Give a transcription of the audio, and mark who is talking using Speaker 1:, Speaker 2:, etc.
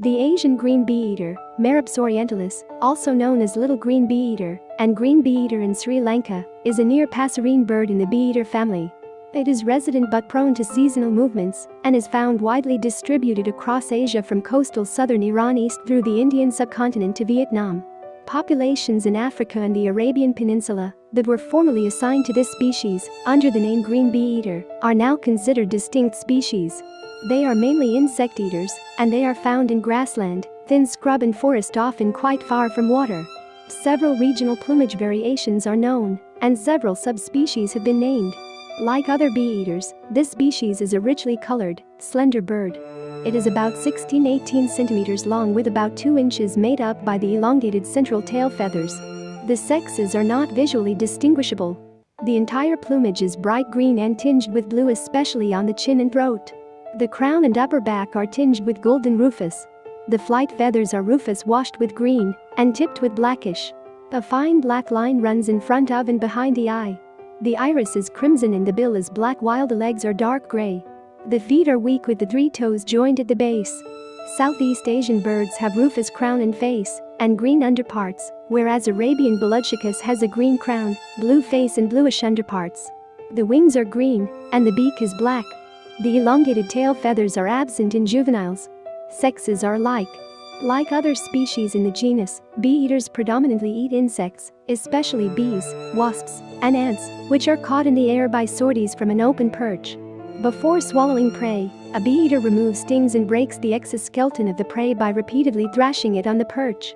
Speaker 1: The Asian green bee-eater, Merops orientalis, also known as little green bee-eater and green bee-eater in Sri Lanka, is a near passerine bird in the bee-eater family. It is resident but prone to seasonal movements and is found widely distributed across Asia from coastal southern Iran east through the Indian subcontinent to Vietnam. Populations in Africa and the Arabian Peninsula that were formerly assigned to this species under the name green bee-eater are now considered distinct species. They are mainly insect eaters, and they are found in grassland, thin scrub and forest often quite far from water. Several regional plumage variations are known, and several subspecies have been named. Like other bee-eaters, this species is a richly colored, slender bird. It is about 16-18 centimeters long with about 2 inches made up by the elongated central tail feathers. The sexes are not visually distinguishable. The entire plumage is bright green and tinged with blue especially on the chin and throat. The crown and upper back are tinged with golden rufous. The flight feathers are rufous washed with green and tipped with blackish. A fine black line runs in front of and behind the eye. The iris is crimson and the bill is black while the legs are dark gray. The feet are weak with the three toes joined at the base. Southeast Asian birds have rufous crown and face and green underparts, whereas Arabian Beludschicus has a green crown, blue face and bluish underparts. The wings are green and the beak is black. The elongated tail feathers are absent in juveniles. Sexes are alike. Like other species in the genus, bee-eaters predominantly eat insects, especially bees, wasps, and ants, which are caught in the air by sorties from an open perch. Before swallowing prey, a bee-eater removes stings and breaks the exoskeleton of the prey by repeatedly thrashing it on the perch.